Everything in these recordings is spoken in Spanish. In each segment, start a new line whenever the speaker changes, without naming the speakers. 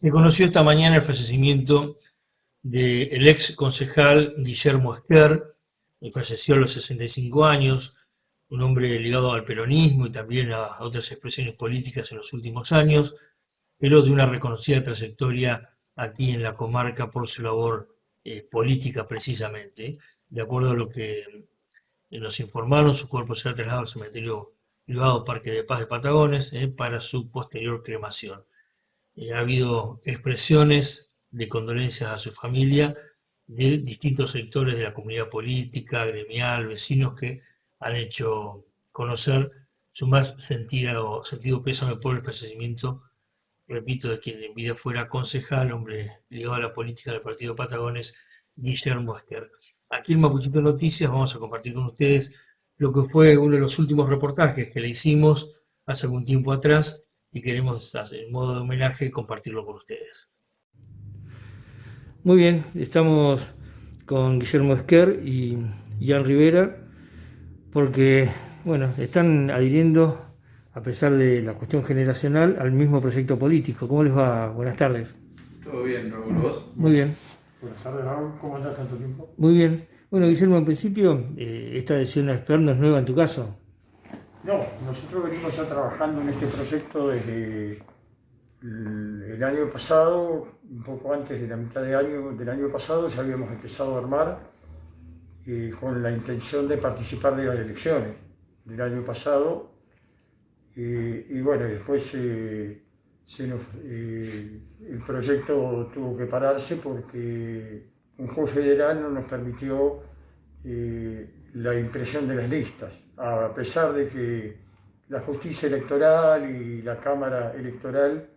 Me conoció esta mañana el fallecimiento del ex concejal Guillermo Esquer, que falleció a los 65 años, un hombre ligado al peronismo y también a otras expresiones políticas en los últimos años, pero de una reconocida trayectoria aquí en la comarca por su labor eh, política precisamente. De acuerdo a lo que nos informaron, su cuerpo será trasladado al cementerio privado Parque de Paz de Patagones eh, para su posterior cremación. Eh, ha habido expresiones de condolencias a su familia de distintos sectores de la comunidad política, gremial, vecinos que han hecho conocer su más sentido, sentido pésame por el fallecimiento, repito, de quien en vida fuera concejal, hombre ligado a la política del Partido Patagones, Guillermo Esquer. Aquí en Mapuchito Noticias vamos a compartir con ustedes lo que fue uno de los últimos reportajes que le hicimos hace algún tiempo atrás y queremos, en modo de homenaje, compartirlo con ustedes.
Muy bien, estamos con Guillermo Esquer y Jan Rivera porque, bueno, están adhiriendo, a pesar de la cuestión generacional, al mismo proyecto político. ¿Cómo les va? Buenas tardes.
Todo bien, Raúl, ¿vos?
Muy bien.
Buenas tardes, Raúl. ¿Cómo andás tanto tiempo?
Muy bien. Bueno, Guillermo, en principio, eh, esta decisión Esquer no es nueva en tu caso.
No, nosotros venimos ya trabajando en este proyecto desde el año pasado, un poco antes de la mitad de año, del año pasado, ya habíamos empezado a armar eh, con la intención de participar de las elecciones del año pasado. Eh, y bueno, después eh, el proyecto tuvo que pararse porque un juez federal no nos permitió la impresión de las listas. A pesar de que la justicia electoral y la Cámara Electoral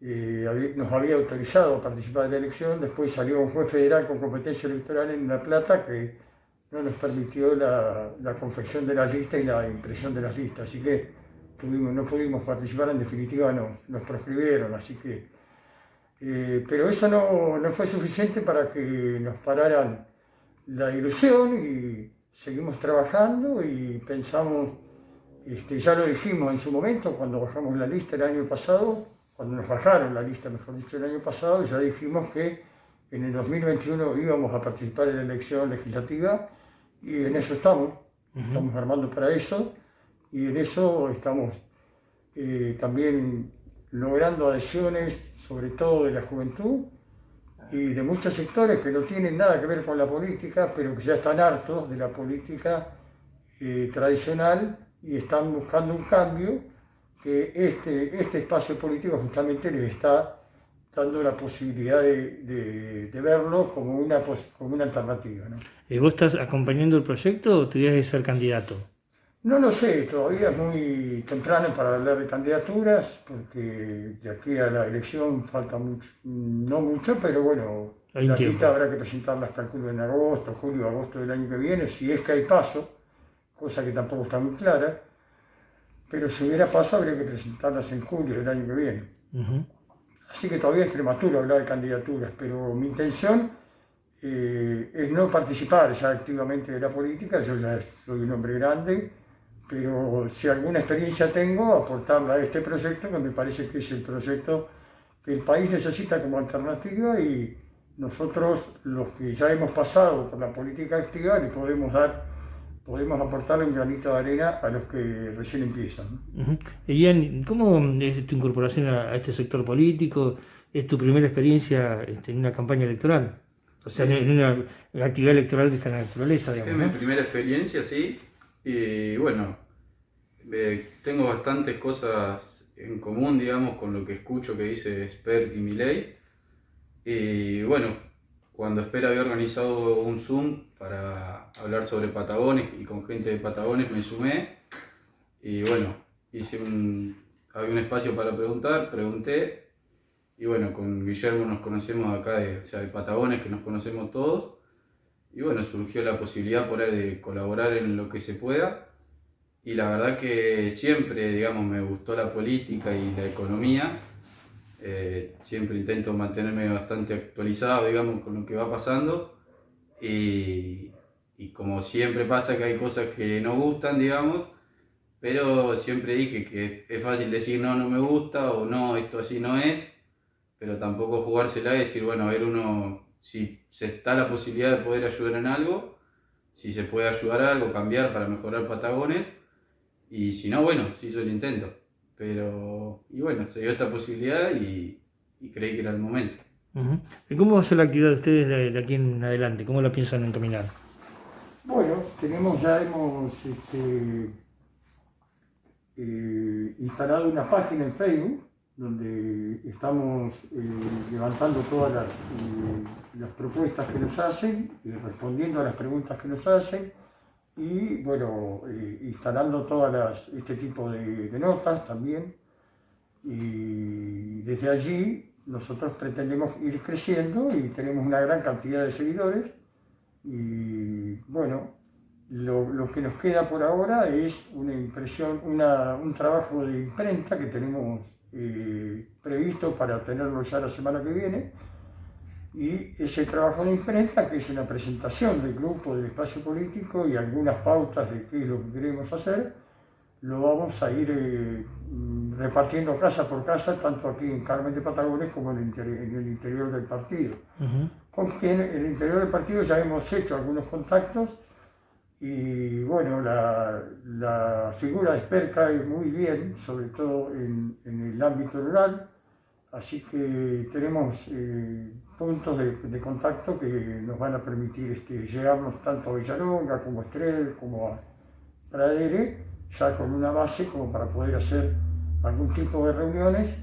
eh, nos había autorizado a participar de la elección, después salió un juez federal con competencia electoral en La Plata que no nos permitió la, confección de las listas y la impresión de las listas, así que no pudimos participar, en definitiva no, nos proscribieron, así que... Eh, pero eso no, no fue suficiente para que nos pararan la ilusión y seguimos trabajando y pensamos, este, ya lo dijimos en su momento cuando bajamos la lista el año pasado, cuando nos bajaron la lista, mejor dicho, el año pasado, ya dijimos que en el 2021 íbamos a participar en la elección legislativa y en eso estamos, estamos armando para eso y en eso estamos eh, también logrando adhesiones, sobre todo de la juventud, y de muchos sectores que no tienen nada que ver con la política, pero que ya están hartos de la política eh, tradicional y están buscando un cambio que este, este espacio político justamente les está dando la posibilidad de, de, verlo como una, como una alternativa.
¿Y vos estás acompañando el proyecto o tuvieras que ser candidato?
No lo sé, todavía es muy temprano para hablar de candidaturas, porque de aquí a la elección falta mucho, no mucho, pero bueno, la lista habrá que presentarlas, calculo, en agosto, julio, agosto del año que viene, si es que hay paso, cosa que tampoco está muy clara, pero si hubiera paso habría que presentarlas en julio del año que viene. Así que todavía es prematuro hablar de candidaturas, pero mi intención eh, es no participar ya activamente de la política, yo ya soy un hombre grande, pero si alguna experiencia tengo, aportarla a este proyecto, que me parece que es el proyecto que el país necesita como alternativa y nosotros, los que ya hemos pasado por la política activa, le podemos dar, podemos aportarle un granito de arena a los que recién empiezan.
Ian, ¿cómo es tu incorporación a, este sector político? ¿Es tu primera experiencia este, en una campaña electoral? O sea, en una actividad electoral de esta naturaleza,
digamos. Es mi primera experiencia, sí. Y bueno, eh, tengo bastantes cosas en común, digamos, con lo que escucho que dice Spert y Miley. Y bueno, cuando Espera había organizado un Zoom para hablar sobre Patagones y con gente de Patagones me sumé. Y bueno, hice un, había un espacio para preguntar, pregunté. Y bueno, con Guillermo nos conocemos acá, de, o sea, de Patagones, que nos conocemos todos y bueno, surgió la posibilidad por ahí de colaborar en lo que se pueda. Y la verdad que siempre, digamos, me gustó la política y la economía. Eh, siempre intento mantenerme bastante actualizado, digamos, con lo que va pasando. Y, y como siempre pasa que hay cosas que no gustan, digamos, pero siempre dije que es fácil decir no, no me gusta o no, esto así no es. pero tampoco jugársela y decir, bueno, a ver uno, si se está la posibilidad de poder ayudar en algo, si se puede ayudar a algo, cambiar para mejorar Patagones, y si no, bueno, se hizo el intento. Pero, y bueno, se dio esta posibilidad y, creí que era el momento.
¿Y cómo va a ser la actividad de ustedes de, aquí en adelante? ¿Cómo la piensan encaminar?
Bueno, tenemos, ya hemos este, eh, instalado una página en Facebook donde estamos eh, levantando todas las, eh, las, propuestas que nos hacen y respondiendo a las preguntas que nos hacen y bueno, eh, instalando todas este tipo de, notas también. Y desde allí nosotros pretendemos ir creciendo y tenemos una gran cantidad de seguidores. Y bueno, lo, que nos queda por ahora es una impresión, un trabajo de imprenta que tenemos eh, previsto para tenerlo ya la semana que viene y ese trabajo de imprenta, que es una presentación del grupo del espacio político y algunas pautas de qué es lo que queremos hacer, lo vamos a ir eh, repartiendo casa por casa, tanto aquí en Carmen de Patagones como en el, interior del partido. Con quien en el interior del partido ya hemos hecho algunos contactos y bueno, la, figura de Esper cae muy bien, sobre todo en, en el ámbito rural Así que tenemos eh, puntos de, contacto que nos van a permitir este, llegarnos tanto a Villalonga como a Estrel, como a Pradere, ya con una base como para poder hacer algún tipo de reuniones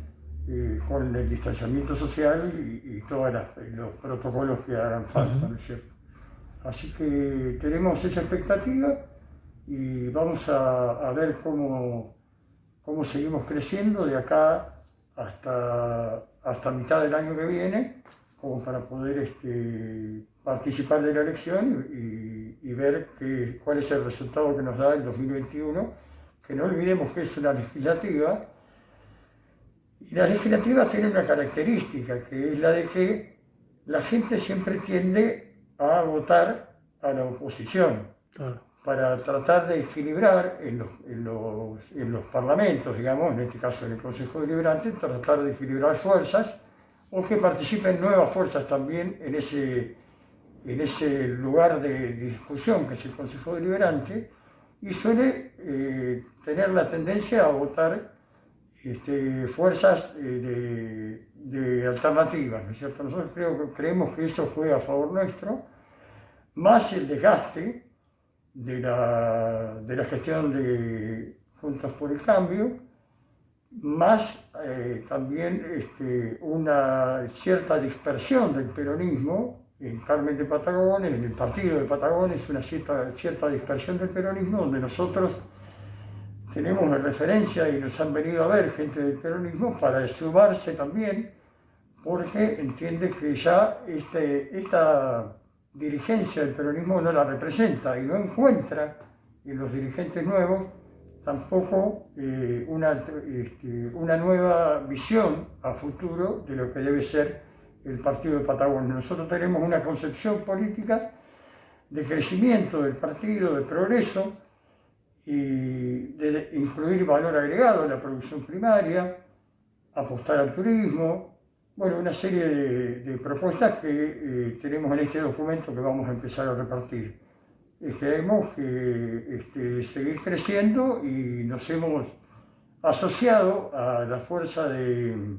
eh, con el distanciamiento social y, todos los protocolos que hagan falta, ¿no es cierto? Así que tenemos esa expectativa y vamos a, ver cómo, cómo seguimos creciendo de acá hasta, hasta mitad del año que viene, como para poder este, participar de la elección y, ver que, cuál es el resultado que nos da el 2021, que no olvidemos que es una legislativa, y las legislativas tienen una característica, que es la de que la gente siempre tiende a votar a la oposición para tratar de equilibrar en los, en, los, parlamentos, digamos, en este caso en el Consejo Deliberante, tratar de equilibrar fuerzas o que participen nuevas fuerzas también en ese, en ese lugar de discusión que es el Consejo Deliberante y suele eh, tener la tendencia a votar este, fuerzas eh, de, de, alternativas, ¿no es cierto? Nosotros creo, creemos que eso juega a favor nuestro, más el desgaste de la, de la gestión de Juntos por el Cambio, más eh, también este, una cierta dispersión del peronismo en Carmen de Patagones, en el partido de Patagones, una cierta, cierta dispersión del peronismo, donde nosotros tenemos de referencia y nos han venido a ver gente del peronismo para sumarse también, porque entiende que ya este, esta dirigencia del peronismo no la representa y no encuentra en los dirigentes nuevos tampoco eh, una, este, una nueva visión a futuro de lo que debe ser el partido de Patagonia. Nosotros tenemos una concepción política de crecimiento del partido, de progreso y de incluir valor agregado en la producción primaria, apostar al turismo, bueno, una serie de, propuestas que eh, tenemos en este documento que vamos a empezar a repartir. Queremos que este, seguir creciendo y nos hemos asociado a la fuerza de,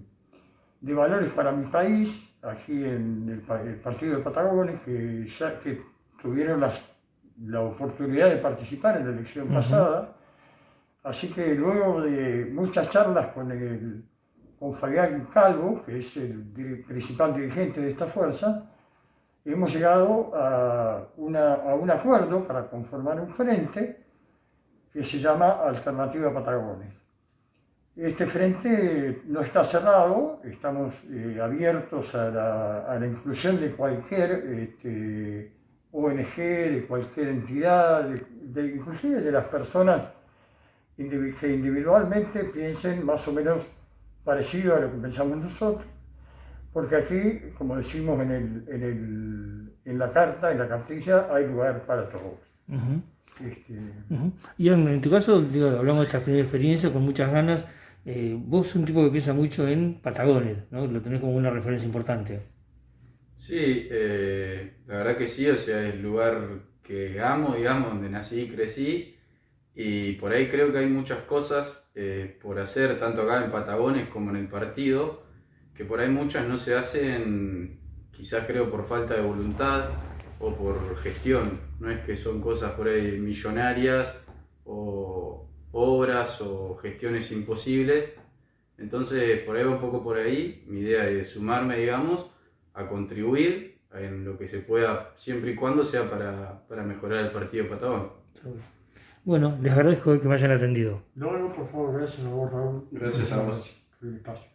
valores para mi país, aquí en el, Partido de Patagones, que ya que tuvieron la oportunidad de participar en la elección pasada. Así que luego de muchas charlas con el con Fabián Calvo, que es el principal dirigente de esta fuerza, hemos llegado a, un acuerdo para conformar un frente que se llama Alternativa Patagones. Este frente no está cerrado, estamos eh, abiertos a la, inclusión de cualquier este, ONG, de cualquier entidad, de, inclusive de las personas que individualmente piensen más o menos parecido a lo que pensamos nosotros, porque aquí, como decimos en, el, en, el, en la carta, en la cartilla, hay lugar para todos.
este... Y en, tu caso, digo, hablamos de esta primera experiencia con muchas ganas Eh, vos sos un tipo que piensa mucho en Patagones, ¿no? Lo tenés como una referencia importante.
Sí, eh, la verdad que sí, o sea, es el lugar que amo, digamos, donde nací y crecí. Y por ahí creo que hay muchas cosas eh, por hacer, tanto acá en Patagones como en el partido, que por ahí muchas no se hacen, quizás creo por falta de voluntad o por gestión. No es que son cosas por ahí millonarias o obras o gestiones imposibles. Entonces, por ahí un poco por ahí, mi idea es sumarme, digamos, a contribuir en lo que se pueda, siempre y cuando sea para, para mejorar el partido Patagón.
Bueno, les agradezco que me hayan atendido.
No, no, por favor, gracias a vos, Raúl.
Gracias a vos.
Que paso.